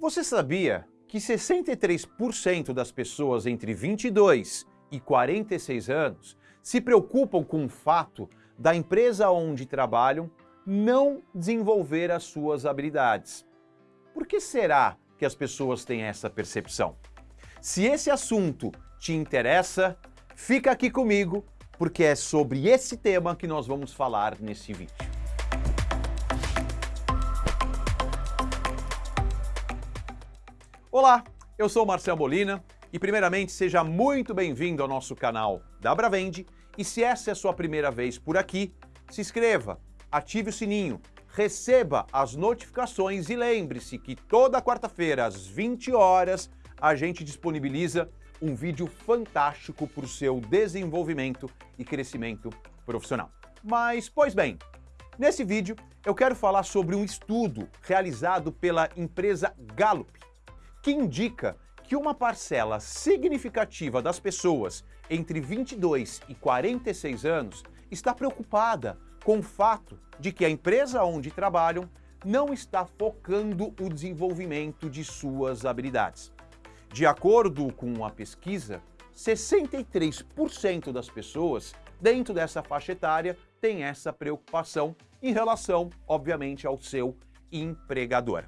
Você sabia que 63% das pessoas entre 22 e 46 anos se preocupam com o fato da empresa onde trabalham não desenvolver as suas habilidades? Por que será que as pessoas têm essa percepção? Se esse assunto te interessa, fica aqui comigo, porque é sobre esse tema que nós vamos falar nesse vídeo. Olá, eu sou Marcel Molina e primeiramente seja muito bem-vindo ao nosso canal da Bravende e se essa é a sua primeira vez por aqui, se inscreva, ative o sininho, receba as notificações e lembre-se que toda quarta-feira às 20 horas a gente disponibiliza um vídeo fantástico para o seu desenvolvimento e crescimento profissional. Mas, pois bem, nesse vídeo eu quero falar sobre um estudo realizado pela empresa Gallup, que indica que uma parcela significativa das pessoas entre 22 e 46 anos está preocupada com o fato de que a empresa onde trabalham não está focando o desenvolvimento de suas habilidades. De acordo com a pesquisa, 63% das pessoas dentro dessa faixa etária têm essa preocupação em relação, obviamente, ao seu empregador.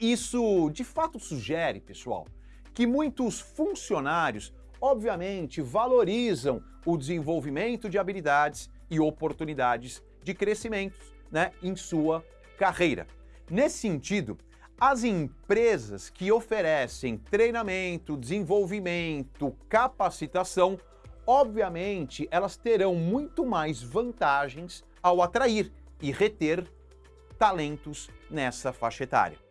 Isso de fato sugere, pessoal, que muitos funcionários obviamente valorizam o desenvolvimento de habilidades e oportunidades de crescimento né, em sua carreira. Nesse sentido, as empresas que oferecem treinamento, desenvolvimento, capacitação, obviamente elas terão muito mais vantagens ao atrair e reter talentos nessa faixa etária.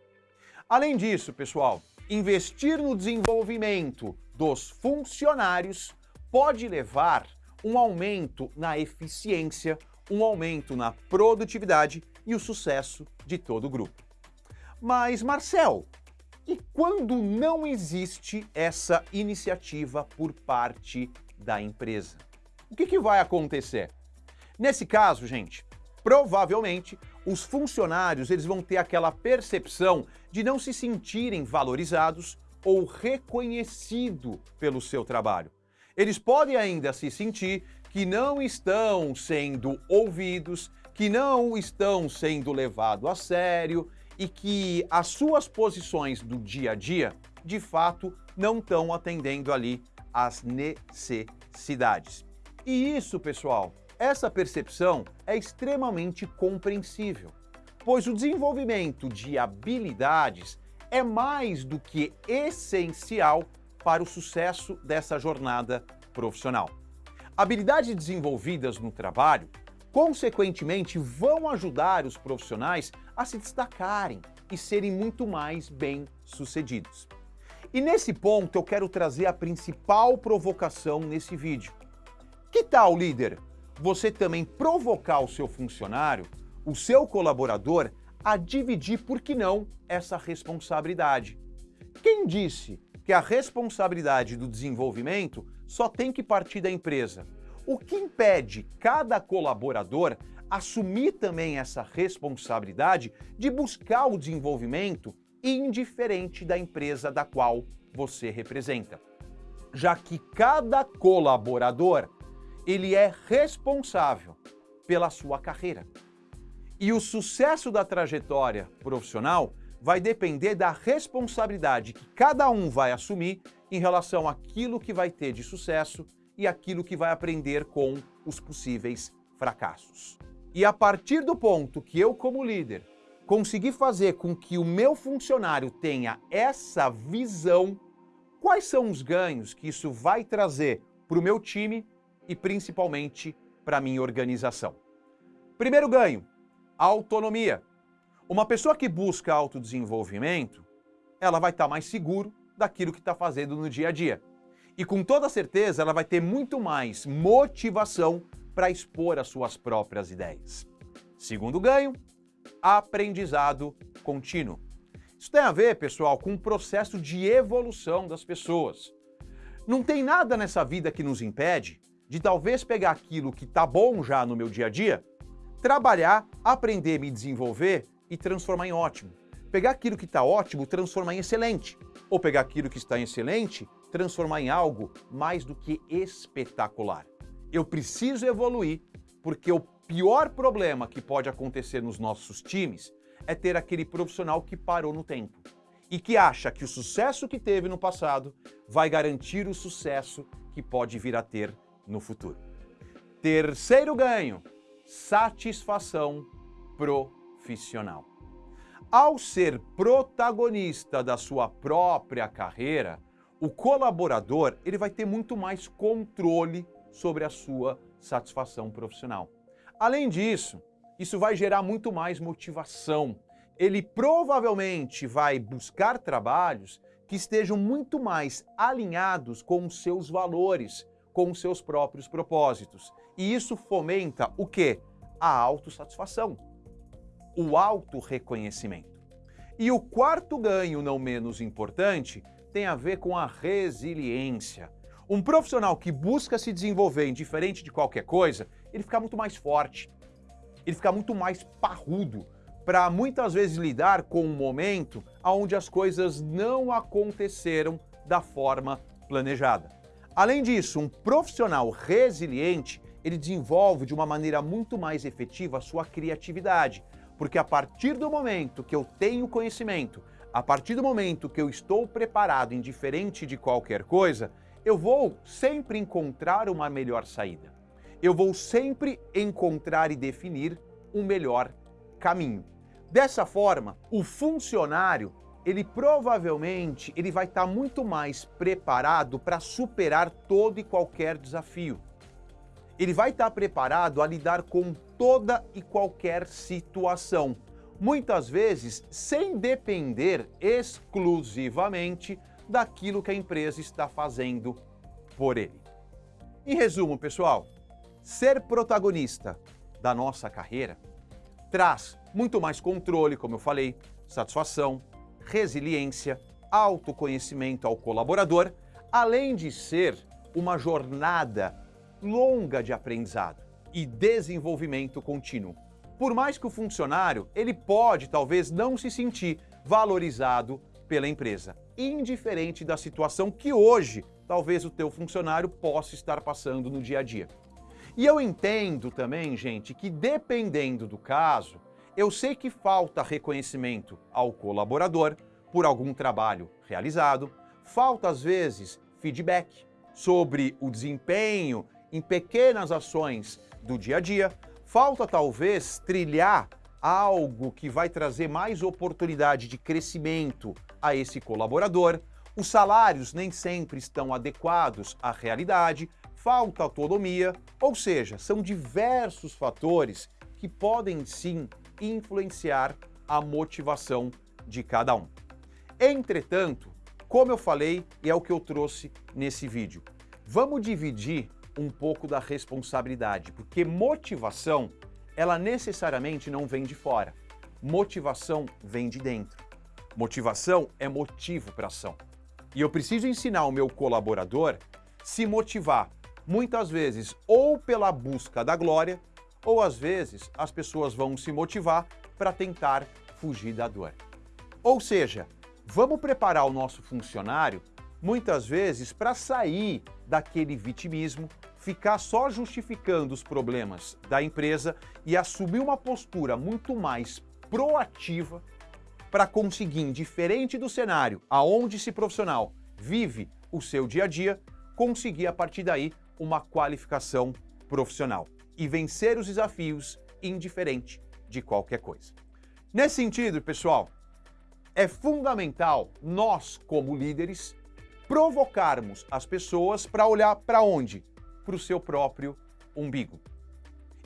Além disso, pessoal, investir no desenvolvimento dos funcionários pode levar um aumento na eficiência, um aumento na produtividade e o sucesso de todo o grupo. Mas, Marcel, e quando não existe essa iniciativa por parte da empresa? O que, que vai acontecer? Nesse caso, gente, provavelmente os funcionários eles vão ter aquela percepção de não se sentirem valorizados ou reconhecido pelo seu trabalho. Eles podem ainda se sentir que não estão sendo ouvidos, que não estão sendo levados a sério e que as suas posições do dia a dia, de fato, não estão atendendo ali às necessidades. E isso, pessoal, essa percepção é extremamente compreensível, pois o desenvolvimento de habilidades é mais do que essencial para o sucesso dessa jornada profissional. Habilidades desenvolvidas no trabalho, consequentemente, vão ajudar os profissionais a se destacarem e serem muito mais bem-sucedidos. E nesse ponto eu quero trazer a principal provocação nesse vídeo. Que tal, líder, você também provocar o seu funcionário, o seu colaborador, a dividir, por que não, essa responsabilidade. Quem disse que a responsabilidade do desenvolvimento só tem que partir da empresa? O que impede cada colaborador assumir também essa responsabilidade de buscar o desenvolvimento indiferente da empresa da qual você representa? Já que cada colaborador ele é responsável pela sua carreira. E o sucesso da trajetória profissional vai depender da responsabilidade que cada um vai assumir em relação àquilo que vai ter de sucesso e aquilo que vai aprender com os possíveis fracassos. E a partir do ponto que eu, como líder, conseguir fazer com que o meu funcionário tenha essa visão, quais são os ganhos que isso vai trazer para o meu time e principalmente para a minha organização. Primeiro ganho, autonomia. Uma pessoa que busca autodesenvolvimento, ela vai estar tá mais seguro daquilo que está fazendo no dia a dia. E com toda certeza ela vai ter muito mais motivação para expor as suas próprias ideias. Segundo ganho, aprendizado contínuo. Isso tem a ver, pessoal, com o processo de evolução das pessoas. Não tem nada nessa vida que nos impede de talvez pegar aquilo que está bom já no meu dia a dia, trabalhar, aprender, me desenvolver e transformar em ótimo. Pegar aquilo que está ótimo, transformar em excelente. Ou pegar aquilo que está em excelente, transformar em algo mais do que espetacular. Eu preciso evoluir porque o pior problema que pode acontecer nos nossos times é ter aquele profissional que parou no tempo e que acha que o sucesso que teve no passado vai garantir o sucesso que pode vir a ter no futuro. Terceiro ganho, satisfação profissional. Ao ser protagonista da sua própria carreira, o colaborador ele vai ter muito mais controle sobre a sua satisfação profissional. Além disso, isso vai gerar muito mais motivação. Ele provavelmente vai buscar trabalhos que estejam muito mais alinhados com os seus valores, com seus próprios propósitos. E isso fomenta o quê? A autossatisfação, o autorreconhecimento. E o quarto ganho, não menos importante, tem a ver com a resiliência. Um profissional que busca se desenvolver indiferente de qualquer coisa, ele fica muito mais forte, ele fica muito mais parrudo para muitas vezes lidar com um momento onde as coisas não aconteceram da forma planejada. Além disso, um profissional resiliente, ele desenvolve de uma maneira muito mais efetiva a sua criatividade, porque a partir do momento que eu tenho conhecimento, a partir do momento que eu estou preparado, indiferente de qualquer coisa, eu vou sempre encontrar uma melhor saída. Eu vou sempre encontrar e definir um melhor caminho. Dessa forma, o funcionário, ele provavelmente ele vai estar muito mais preparado para superar todo e qualquer desafio. Ele vai estar preparado a lidar com toda e qualquer situação, muitas vezes sem depender exclusivamente daquilo que a empresa está fazendo por ele. Em resumo, pessoal, ser protagonista da nossa carreira traz muito mais controle, como eu falei, satisfação, resiliência, autoconhecimento ao colaborador, além de ser uma jornada longa de aprendizado e desenvolvimento contínuo. Por mais que o funcionário, ele pode talvez não se sentir valorizado pela empresa, indiferente da situação que hoje talvez o teu funcionário possa estar passando no dia a dia. E eu entendo também, gente, que dependendo do caso, eu sei que falta reconhecimento ao colaborador por algum trabalho realizado, falta às vezes feedback sobre o desempenho em pequenas ações do dia a dia, falta talvez trilhar algo que vai trazer mais oportunidade de crescimento a esse colaborador. Os salários nem sempre estão adequados à realidade, falta autonomia, ou seja, são diversos fatores que podem sim influenciar a motivação de cada um. Entretanto, como eu falei e é o que eu trouxe nesse vídeo, vamos dividir um pouco da responsabilidade, porque motivação, ela necessariamente não vem de fora. Motivação vem de dentro. Motivação é motivo para ação. E eu preciso ensinar o meu colaborador se motivar, muitas vezes ou pela busca da glória, ou às vezes as pessoas vão se motivar para tentar fugir da dor. Ou seja, vamos preparar o nosso funcionário muitas vezes para sair daquele vitimismo, ficar só justificando os problemas da empresa e assumir uma postura muito mais proativa para conseguir, diferente do cenário aonde esse profissional vive o seu dia a dia, conseguir a partir daí uma qualificação profissional e vencer os desafios indiferente de qualquer coisa. Nesse sentido, pessoal, é fundamental nós, como líderes, provocarmos as pessoas para olhar para onde? Para o seu próprio umbigo.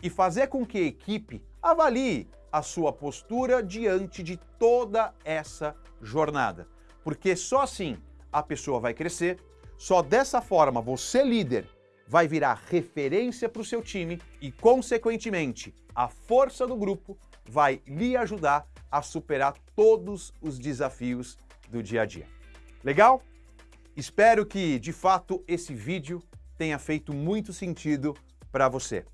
E fazer com que a equipe avalie a sua postura diante de toda essa jornada. Porque só assim a pessoa vai crescer, só dessa forma você, líder, vai virar referência para o seu time e, consequentemente, a força do grupo vai lhe ajudar a superar todos os desafios do dia a dia. Legal? Espero que, de fato, esse vídeo tenha feito muito sentido para você.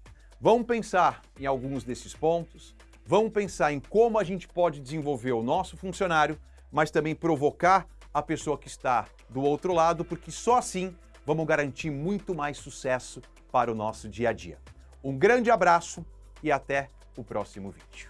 Vamos pensar em alguns desses pontos, Vamos pensar em como a gente pode desenvolver o nosso funcionário, mas também provocar a pessoa que está do outro lado, porque só assim vamos garantir muito mais sucesso para o nosso dia a dia. Um grande abraço e até o próximo vídeo.